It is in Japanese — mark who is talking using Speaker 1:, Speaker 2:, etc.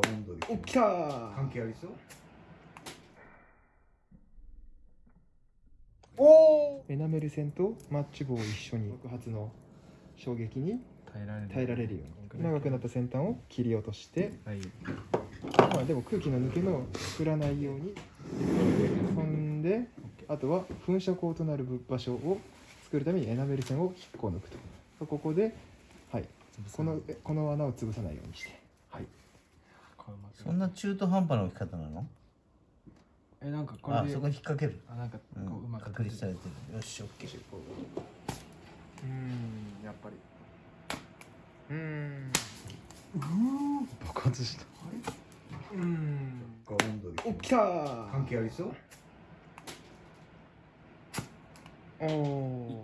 Speaker 1: か温度で
Speaker 2: お来たー
Speaker 1: 関係ありそう？
Speaker 2: おエナメル線とマッチ棒を一緒に。爆発の衝撃に
Speaker 3: 耐えられる。
Speaker 2: 耐えられるように。長くなった先端を切り落として、
Speaker 3: はい。
Speaker 2: まあ、でも空気の抜け目を作らないように。そんであとは噴射口となる場所を作るためにエナメル線を引っこ抜くと。ここで、はい、このえこの穴を潰さないようにして、
Speaker 4: んな中途半端な置き方なの？
Speaker 3: えなんかこれで
Speaker 4: あそこ引っ掛ける、
Speaker 3: あなんかこ
Speaker 4: うん
Speaker 3: ううまく
Speaker 4: 確立されてる。よしオッケー。
Speaker 2: うんやっぱり。うん。爆発した。うん。
Speaker 1: か温度で。
Speaker 2: お来たー。
Speaker 1: 関係ありそう？
Speaker 2: おーおー